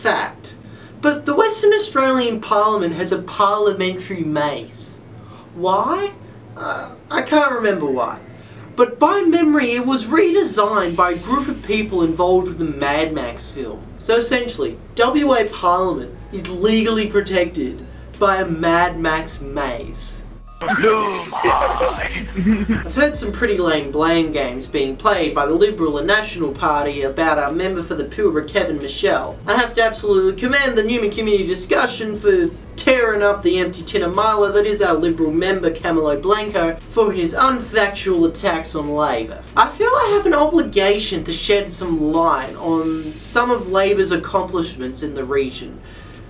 fact, but the Western Australian Parliament has a parliamentary mace. Why? Uh, I can't remember why. But by memory, it was redesigned by a group of people involved with the Mad Max film. So essentially, WA Parliament is legally protected by a Mad Max maze. I've heard some pretty lame blame games being played by the Liberal and National Party about our member for the Pilbara, Kevin Michel. I have to absolutely commend the Newman Community Discussion for tearing up the empty tin of Milo that is our Liberal member Camilo Blanco for his unfactual attacks on Labor. I feel I have an obligation to shed some light on some of Labor's accomplishments in the region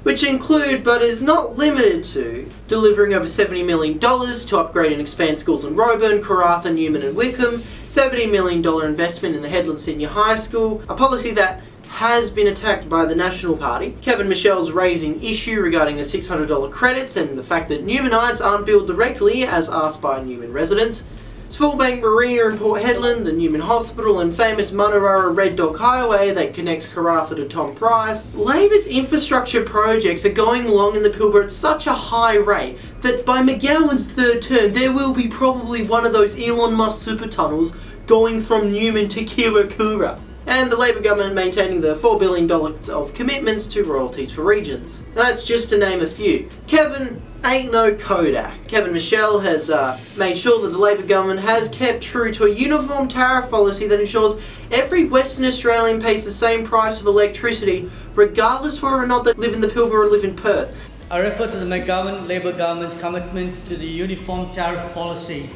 which include, but is not limited to, delivering over $70 million to upgrade and expand schools in Roebourne, Karratha, Newman and Wickham, $70 million investment in the Hedland Senior High School, a policy that has been attacked by the National Party. Kevin Michel's raising issue regarding the $600 credits and the fact that Newmanites aren't billed directly as asked by Newman residents. Spoilbank Marina in Port Hedland, the Newman Hospital and famous Manuwarra Red Dog Highway that connects Karratha to Tom Price. Labor's infrastructure projects are going along in the Pilbara at such a high rate that by McGowan's third term there will be probably one of those Elon Musk super tunnels going from Newman to Kiwirrkurra and the Labor government maintaining the $4 billion of commitments to royalties for regions. That's just to name a few. Kevin ain't no Kodak. Kevin Michel has uh, made sure that the Labor government has kept true to a uniform tariff policy that ensures every Western Australian pays the same price of electricity regardless whether or not they live in the Pilbara or live in Perth. I refer to the McGowan Labor government's commitment to the uniform tariff policy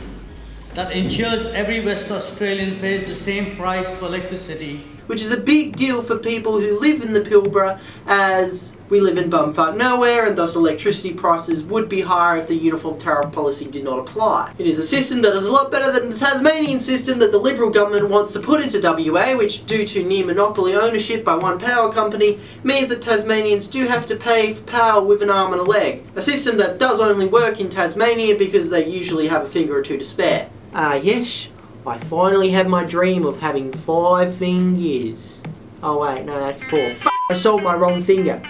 that ensures every West Australian pays the same price for electricity. Which is a big deal for people who live in the Pilbara as we live in bumfuck nowhere and thus electricity prices would be higher if the uniform tariff policy did not apply. It is a system that is a lot better than the Tasmanian system that the Liberal government wants to put into WA which due to near monopoly ownership by one power company means that Tasmanians do have to pay for power with an arm and a leg. A system that does only work in Tasmania because they usually have a finger or two to spare. Ah uh, yes, I finally have my dream of having five fingers. Oh wait, no that's four. F I sold my wrong finger.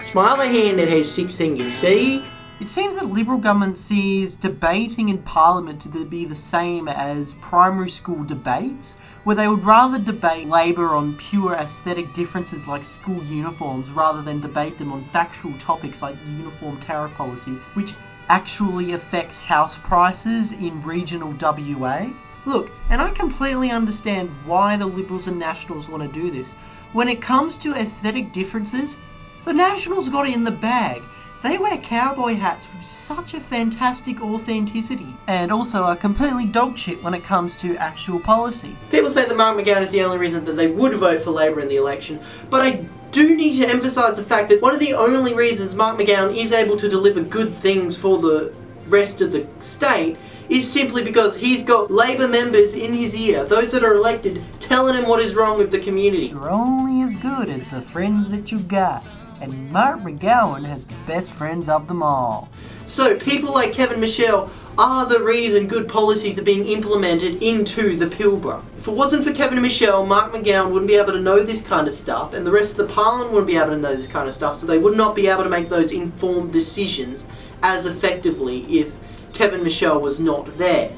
It's my other hand that has six fingers, see? It seems that Liberal government sees debating in Parliament to be the same as primary school debates, where they would rather debate Labor on pure aesthetic differences like school uniforms rather than debate them on factual topics like uniform tariff policy, which actually affects house prices in regional WA? Look, and I completely understand why the Liberals and Nationals want to do this. When it comes to aesthetic differences, the Nationals got it in the bag. They wear cowboy hats with such a fantastic authenticity, and also are completely dog shit when it comes to actual policy. People say that Mark McGowan is the only reason that they would vote for Labor in the election, but I do need to emphasise the fact that one of the only reasons Mark McGowan is able to deliver good things for the rest of the state is simply because he's got Labour members in his ear, those that are elected, telling him what is wrong with the community. You're only as good as the friends that you got, and Mark McGowan has the best friends of them all. So people like Kevin Michel are the reason good policies are being implemented into the Pilbara. If it wasn't for Kevin and Michel, Mark McGowan wouldn't be able to know this kind of stuff and the rest of the Parliament wouldn't be able to know this kind of stuff so they would not be able to make those informed decisions as effectively if Kevin Michel was not there.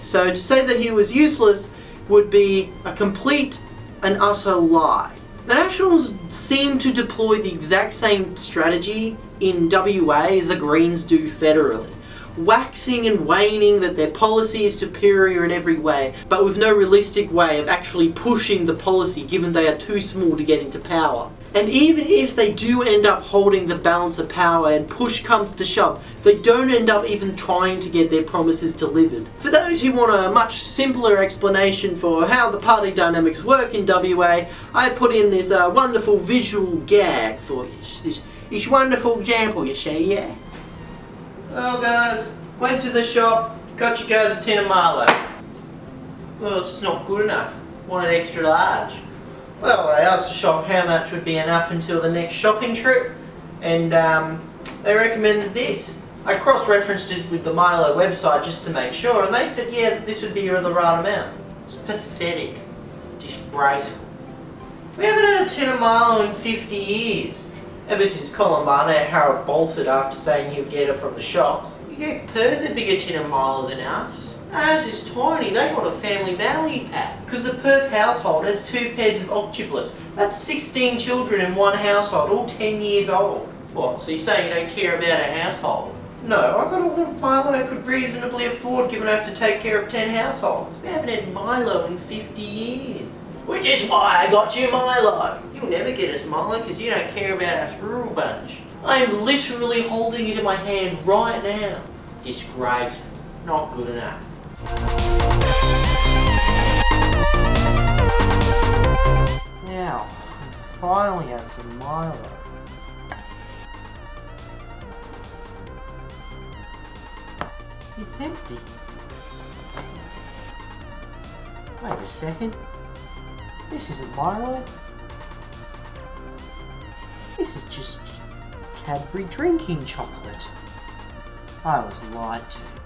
So to say that he was useless would be a complete and utter lie. The Nationals seem to deploy the exact same strategy in WA as the Greens do federally waxing and waning that their policy is superior in every way, but with no realistic way of actually pushing the policy given they are too small to get into power. And even if they do end up holding the balance of power and push comes to shove, they don't end up even trying to get their promises delivered. For those who want a much simpler explanation for how the party dynamics work in WA, I put in this uh, wonderful visual gag for this, this, this wonderful example you see, yeah? Well guys, went to the shop, got you guys a tin of Milo. Well, it's not good enough. Wanted extra large. Well, I asked the shop how much would be enough until the next shopping trip, and um, they recommended this. I cross-referenced it with the Milo website just to make sure, and they said, yeah, this would be the right amount. It's pathetic. Disgraceful. We haven't had a tin of Milo in 50 years. Ever since Columbano had Harold bolted after saying he'd get it from the shops. You get Perth a bigger tin of Milo than us. Ours is tiny, they got a family value pack. Because the Perth household has two pairs of octuplets. That's 16 children in one household, all 10 years old. What, so you say you don't care about a household? No, I got all the Milo I could reasonably afford given I have to take care of 10 households. We haven't had Milo in 50 years. Which is why I got you Milo. You'll never get us Milo because you don't care about us rural bunch. I am literally holding it in my hand right now. Disgraceful. Not good enough. Now, I finally had some Milo. It's empty. Wait a second. This isn't Milo. This is just Cadbury drinking chocolate. I was lied to.